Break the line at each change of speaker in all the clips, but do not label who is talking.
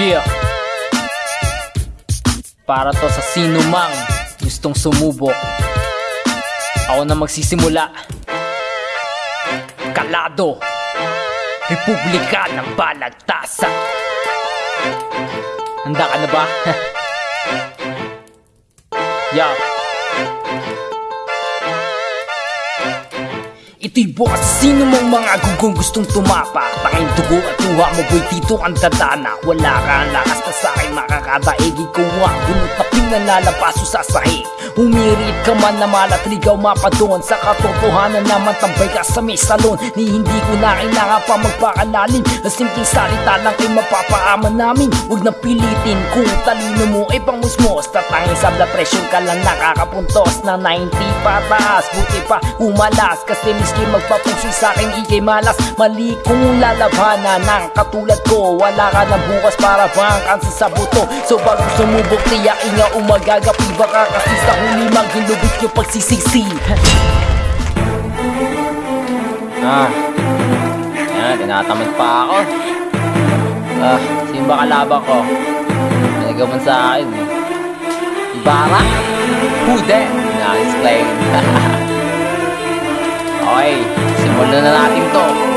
Yeah Para to sa sino mang gustong sumubok Ako na magsisimula. Kalado. Republika ng Balagtasan. Handa ka na ba? yeah Ito'y bukas sino mong mga gugong gustong tumapa Tanging dugo at luha mo boy dito ang dadana. Wala ka ang lakas na sa'kin makakadaig Ikaw nga bunot na pinalalapaso sa sahig Humirit ka man na malatrigaw mapadon Sa katotohanan naman tambay ka sa may salon. Ni hindi ko na kailangan pa magpakalalim Na simpleng salita lang ay mapapaaman namin. Huwag na pilitin kung talino mo ay pangmusmos Tatangin sa blood pressure ka lang nakakapuntos Na 90 pataas. Buti pa umalas Kasi miski magpapusoy sa akin ikay malas. Mali kung lalabanan ng katulad ko Wala ka na bukas para bang kansa sa buto So bago sumubok tiyak inga umagagapi Baka kasi sa huli maghilubit yung pagsisisi Ah, yan, tinatamad pa ako Ah, sino ba kalaban ko? Nagaman sa akin eh Ibarra? Who that? Na-explain Okay, simulan na natin to.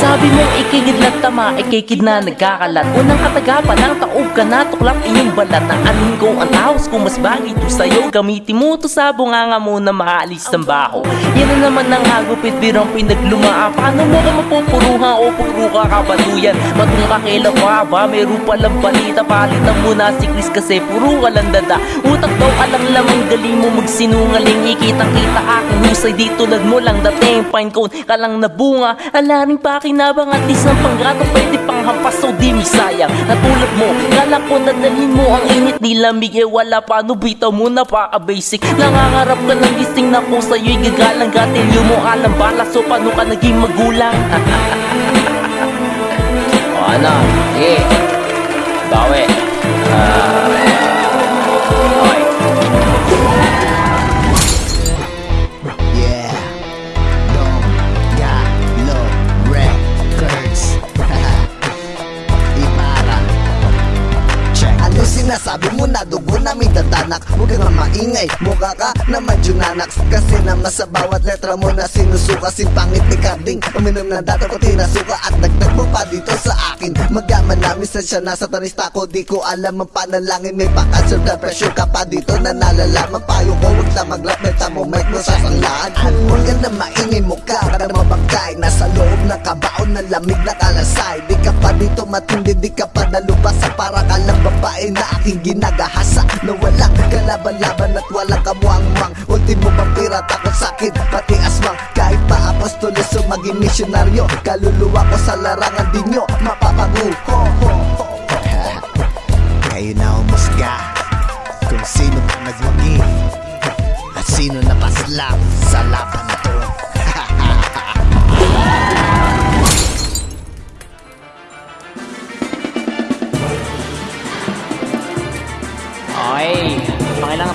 Sabi mo ikigid lang tama, ikikid na nagkakalat. Unang katagapan ng taob ka na tuklap inyong balat Na anin ko ang taos kung mas bagay to sa'yo Gamitin mo to sa bunganga mo na maalis ng baho. Yan na naman ang hagupit birang pinaglumaan Paano mo ka mapupuruhan o puro ka kabatuyan? Matong kakila pa ba, meron palang balita Palitan mo na si Chris kasi puro ka lang dada. Utak daw alang lamang galing mo magsinungaling. Ikitang kita aking husay di tulad mo lang dating Fine cone. Ka lang nabunga Alaring pakinabang at least ng panggato Pwede pang hampas so di mi sayang Natulad mo, kala ko dadalhin mo ang init. Ni lamig Eh wala pa, no bitaw mo na pa basic. Nangangarap ka ng gising na ko sa'yo'y gagalang. Gatilyo mo alam bala. So paano ka naging magulang? Ano, sige. Bawi. Ah, Okay
Sinasabi mo na dugo na may dadanak Huwag ka nga maingay, mukha ka naman junanax Kasi naman sa bawat letra mo na sinusuka Si pangit ni Carding, uminom na dato ko tinasuka At dagdag mo pa dito sa akin. Magaman namin sa siya nasa tanista ko. Di ko alam ang panalangin. May pa-cancer blood pressure ka pa dito na nalalaman. Payo ko huwag na maglap. Meta mo mic mo sa sanglaan. At huwag ka na maingay mukha ka na mabangkay. Nasa loob ng kabaon na lamig na kalasay. Di ka pa dito matindi Di ka pa nalubasa Para ka lang babae na aking ginagahasa Na walang kalaban-laban at walang kamuang-muang Ultimo vampira takot sakit pati aswang Kahit pa apostolos o maging misyonaryo Kaluluwa ko sa larangan di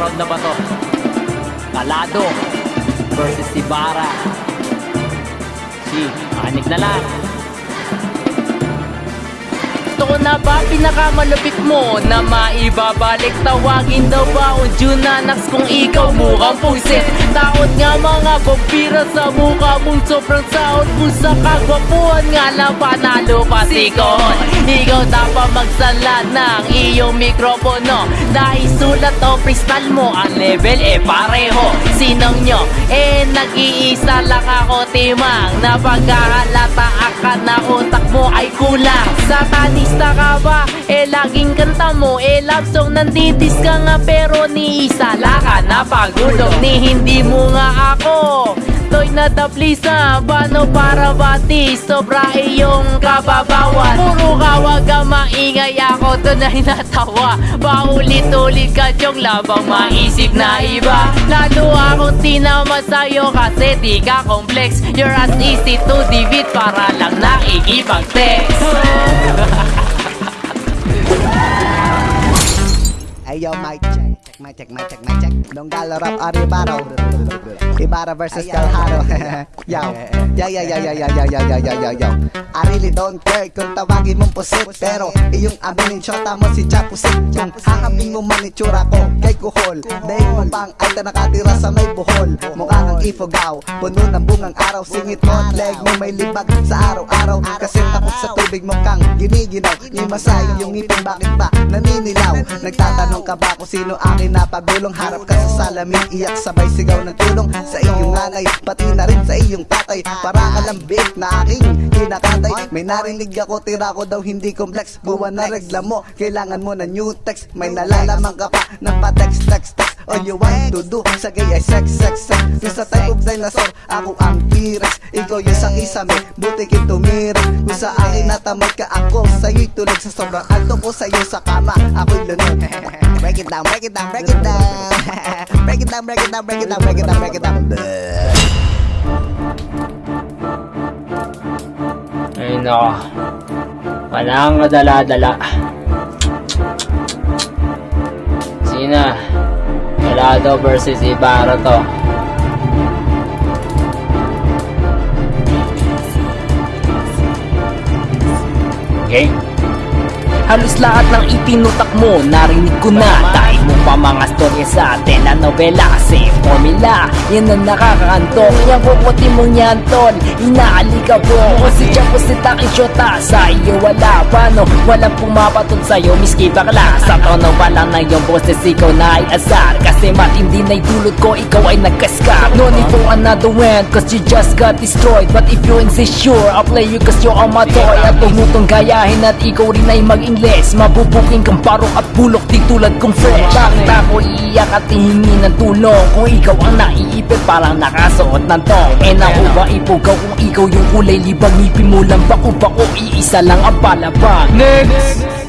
round na ba to? Kalado versus si Bara. Si, makinig na lang. Ito na ba pinakamalapit mo na maibabalik? Tawagin daw ba ang Junanax kung ikaw mukhang pusit? Taot nga mga vampira sa mukha mong sobrang saot Kung sa kagwapuhan nga lang panalo ka sikon Ikaw dapat magsalat ng iyong mikropono. Dahil sulat o freestyle mo ang level eh pareho. Sinong nyo? Eh nag-iisa lang ako timang. Na pagkahalata ka na utak mo ay kulang. Satanista ka ba? Eh laging kanta mo. Eh love song nandidis ka nga Pero ni isa lang ka na pagulong Ni hindi mo nga ako Toy na taplisa Bano para bati? Sobra iyong kababawan. Puro ka wag maingay. Ako Tunay natawa. Paulit-ulit ka Diyong labang maisip na iba. Lalo akong tinama sa'yo Kasi di ka complex. You're as easy to defeat Para lang nakikipag-text.
Hey yo, mic check check, mic check, mic check, mic check. Donggalo rap Ari Ibarra. Ibarra versus Calharo. yo, yo, yo, yo, yo, yo, yo, yo, yo, yo, yo, yo. I really don't care kung tawagin mong pusit Pero iyong aminin shota mo si Chapusit. Kung hahapin mo man itsura ko kay Kuhol. Dahil mo pang alta nakatira sa may buhol. Mukha kang ifogaw Puno ng bungang araw. Singit mo at leg mo may libag sa araw-araw. Kasi takot sa tubig mo kang giniginaw. Imasay yung ngipin bakit ba naninilaw? Nagtatanong ka ba kung sino akin napagulong. Harap ka sa salamin. Iyak sabay sigaw ng tulong. Sa iyong nanay pati na rin sa iyong tatay. Para ka lang big na aking kinakatay. May narinig ako tira ko daw hindi complex. Buwan na regla mo kailangan mo na new text. May nalalaman ka pa ng pa text text. All you want to do sa gay ay sex sex sex. Yung sa type of dinosaur ako ang T-Rex. Ikaw yung sa isame buti kin tumirik Kung sa akin natamad ka ako sa'yo'y tulog sa sobrang alto ko sa'yo sa kama. Ako'y lunod Break it down, break it down, break it down Break it down, break it down, break it down, break it down, break it down.
Walang kadala-dala. Sina? Galado versus Ibarra to. Okay? Halos lahat ng itinutak mo, narinig ko na. Dahil mo pa mga storya sa telenovela Kasi formula, yan ang nakakaantok. Yan kukuti mong yan tol, inaalika po Kung si Chapo si Taki Shota, sa iyo wala Paano, walang pumapatot sa'yo, miski bakla. Sa tono pa lang na yung boses, ikaw na ay asar. Kasi matindi na dulot ko, ikaw ay nagkaskap No need for another one, cause you just got destroyed. But if you insist sure, I'll play you cause you're on my toy. At tumutong gayahin at ikaw rin ay mag-ingles Mabubuking kang parok at bulok di tulad kong fresh. Bakit ako iiyak at hihingi ng tulong? Kung ikaw ang naiipit parang nakasuot ng tong. Eh naku ba ipugaw kung ikaw yung kulay libang. Ngipin mo lang bako-bako iisa lang ang palabang Next!